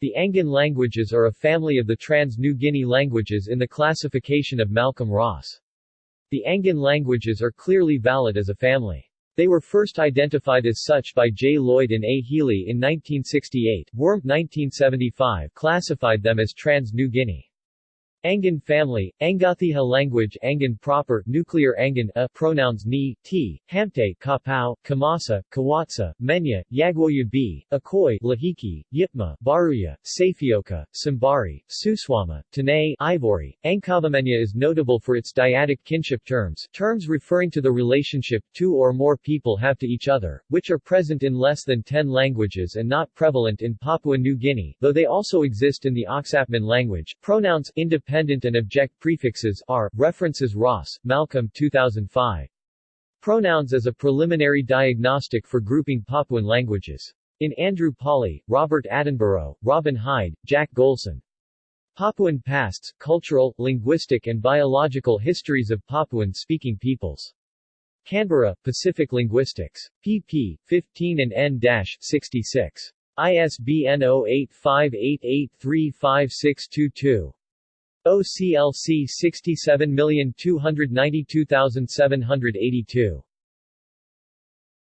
The Angan languages are a family of the Trans-New Guinea languages in the classification of Malcolm Ross. The Angan languages are clearly valid as a family. They were first identified as such by J. Lloyd and A. Healey in 1968. Wurm 1975 classified them as Trans-New Guinea. Angan family, Angaatiha language Angan proper, nuclear Angan a, pronouns ni, ti, hamte, kapau, kamasa, kawatsa, menya, yagwoia b, akoi, lohiki, yipma, baruya, safeyoka, sambari, susuami, Tane, ivory. Ankavamenya is notable for its dyadic kinship terms, terms referring to the relationship two or more people have to each other, which are present in less than 10 languages and not prevalent in Papua New Guinea, though they also exist in the Oksapmin language. Pronouns independent dependent and object prefixes are, references Ross, Malcolm 2005. Pronouns as a preliminary diagnostic for grouping Papuan languages. In Andrew Pawley, Robert Attenborough, Robin Hyde, Jack Golson. Papuan Pasts, Cultural, Linguistic and Biological Histories of Papuan-Speaking Peoples. Canberra, Pacific Linguistics. pp. 15 and n-66. ISBN 0858835622. OCLC 67292782